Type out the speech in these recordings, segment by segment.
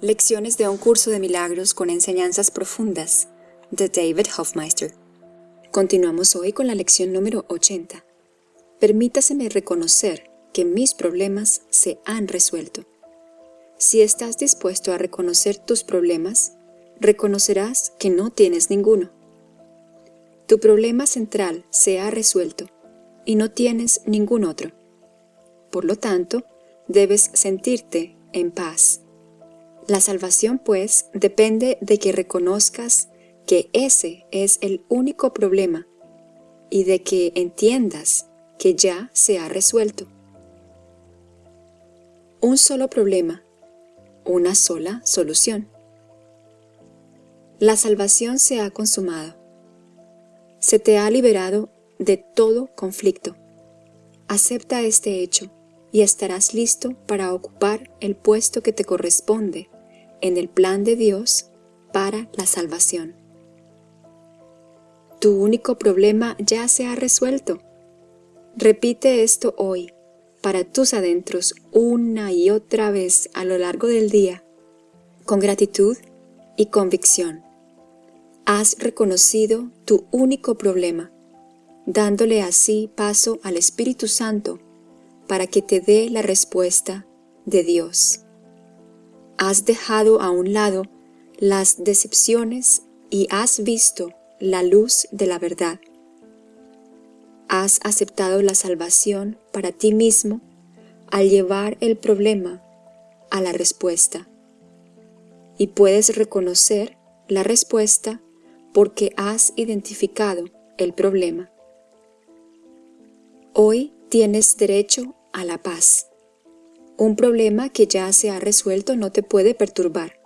Lecciones de un curso de milagros con enseñanzas profundas de David Hofmeister. Continuamos hoy con la lección número 80. Permítaseme reconocer que mis problemas se han resuelto. Si estás dispuesto a reconocer tus problemas, reconocerás que no tienes ninguno. Tu problema central se ha resuelto y no tienes ningún otro. Por lo tanto, debes sentirte en paz. La salvación, pues, depende de que reconozcas que ese es el único problema y de que entiendas que ya se ha resuelto. Un solo problema, una sola solución. La salvación se ha consumado. Se te ha liberado de todo conflicto. Acepta este hecho y estarás listo para ocupar el puesto que te corresponde en el plan de Dios para la salvación. Tu único problema ya se ha resuelto. Repite esto hoy para tus adentros una y otra vez a lo largo del día, con gratitud y convicción. Has reconocido tu único problema, dándole así paso al Espíritu Santo para que te dé la respuesta de Dios has dejado a un lado las decepciones y has visto la luz de la verdad. Has aceptado la salvación para ti mismo al llevar el problema a la respuesta. Y puedes reconocer la respuesta porque has identificado el problema. Hoy tienes derecho a la paz. Un problema que ya se ha resuelto no te puede perturbar.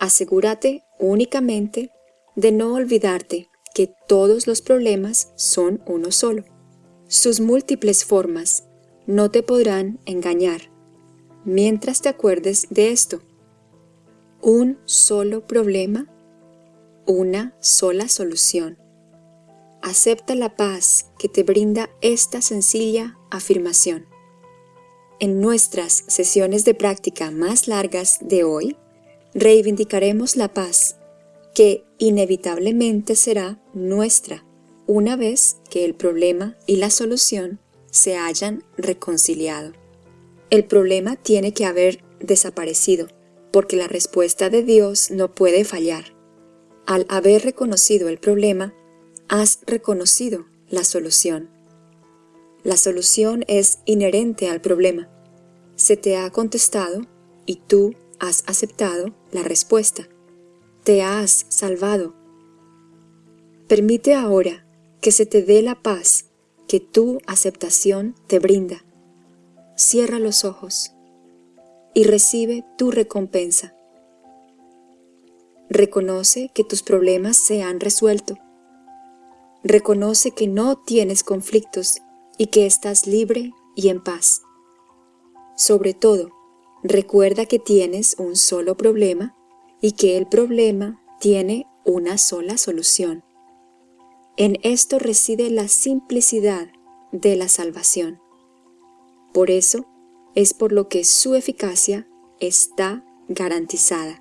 Asegúrate únicamente de no olvidarte que todos los problemas son uno solo. Sus múltiples formas no te podrán engañar mientras te acuerdes de esto. Un solo problema, una sola solución. Acepta la paz que te brinda esta sencilla afirmación. En nuestras sesiones de práctica más largas de hoy, reivindicaremos la paz, que inevitablemente será nuestra una vez que el problema y la solución se hayan reconciliado. El problema tiene que haber desaparecido, porque la respuesta de Dios no puede fallar. Al haber reconocido el problema, has reconocido la solución. La solución es inherente al problema. Se te ha contestado y tú has aceptado la respuesta. Te has salvado. Permite ahora que se te dé la paz que tu aceptación te brinda. Cierra los ojos y recibe tu recompensa. Reconoce que tus problemas se han resuelto. Reconoce que no tienes conflictos y que estás libre y en paz. Sobre todo, recuerda que tienes un solo problema y que el problema tiene una sola solución. En esto reside la simplicidad de la salvación. Por eso es por lo que su eficacia está garantizada.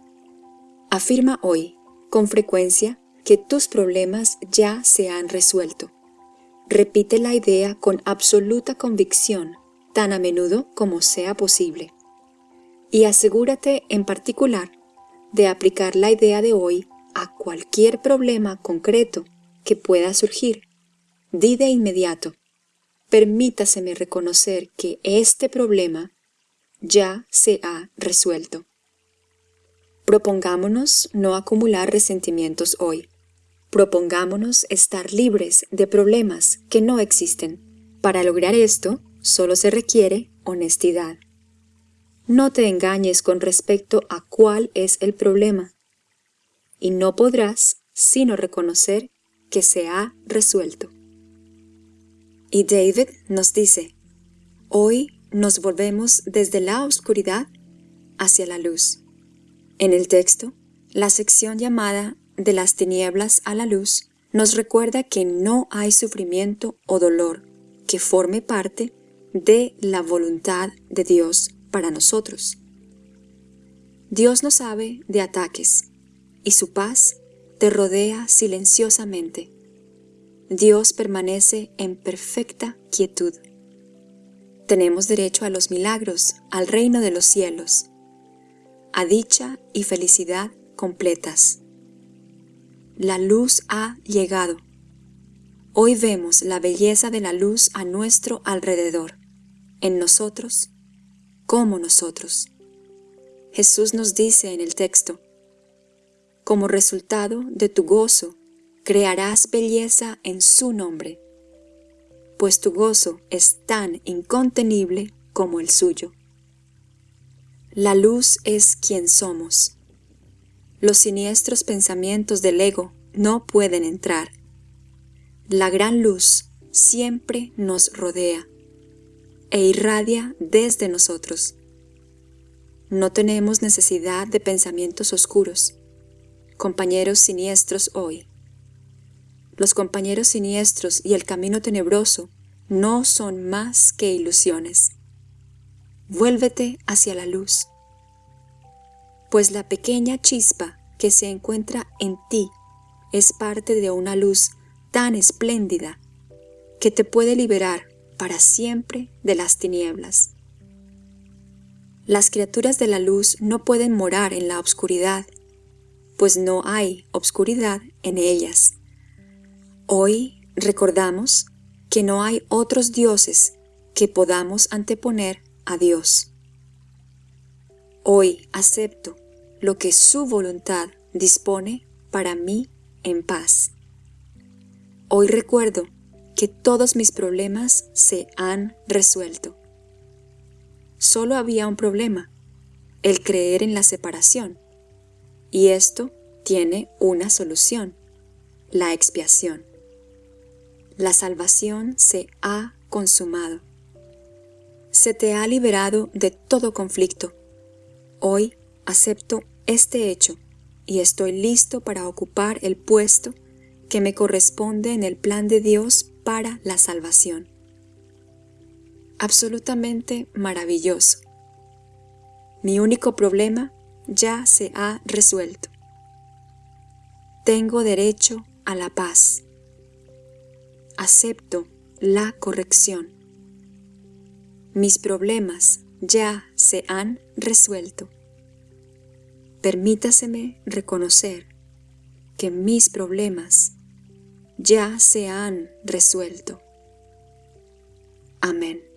Afirma hoy, con frecuencia, que tus problemas ya se han resuelto. Repite la idea con absoluta convicción tan a menudo como sea posible. Y asegúrate en particular de aplicar la idea de hoy a cualquier problema concreto que pueda surgir. Di de inmediato, permítaseme reconocer que este problema ya se ha resuelto. Propongámonos no acumular resentimientos hoy. Propongámonos estar libres de problemas que no existen. Para lograr esto, solo se requiere honestidad. No te engañes con respecto a cuál es el problema, y no podrás sino reconocer que se ha resuelto. Y David nos dice, hoy nos volvemos desde la oscuridad hacia la luz. En el texto, la sección llamada de las tinieblas a la luz nos recuerda que no hay sufrimiento o dolor que forme parte de la voluntad de Dios para nosotros. Dios no sabe de ataques, y su paz te rodea silenciosamente. Dios permanece en perfecta quietud. Tenemos derecho a los milagros, al reino de los cielos, a dicha y felicidad completas. La luz ha llegado. Hoy vemos la belleza de la luz a nuestro alrededor, en nosotros, como nosotros. Jesús nos dice en el texto, como resultado de tu gozo, crearás belleza en su nombre, pues tu gozo es tan incontenible como el suyo. La luz es quien somos. Los siniestros pensamientos del ego no pueden entrar. La gran luz siempre nos rodea e irradia desde nosotros. No tenemos necesidad de pensamientos oscuros, compañeros siniestros hoy. Los compañeros siniestros y el camino tenebroso no son más que ilusiones. Vuélvete hacia la luz, pues la pequeña chispa que se encuentra en ti es parte de una luz tan espléndida que te puede liberar para siempre de las tinieblas. Las criaturas de la luz no pueden morar en la obscuridad, pues no hay obscuridad en ellas. Hoy recordamos que no hay otros dioses que podamos anteponer a Dios. Hoy acepto lo que su voluntad dispone para mí en paz. Hoy recuerdo que todos mis problemas se han resuelto. Solo había un problema, el creer en la separación, y esto tiene una solución, la expiación. La salvación se ha consumado. Se te ha liberado de todo conflicto. Hoy acepto este hecho y estoy listo para ocupar el puesto que me corresponde en el plan de Dios para la salvación. Absolutamente maravilloso. Mi único problema ya se ha resuelto. Tengo derecho a la paz. Acepto la corrección. Mis problemas ya se han resuelto. Permítaseme reconocer que mis problemas ya se han resuelto. Amén.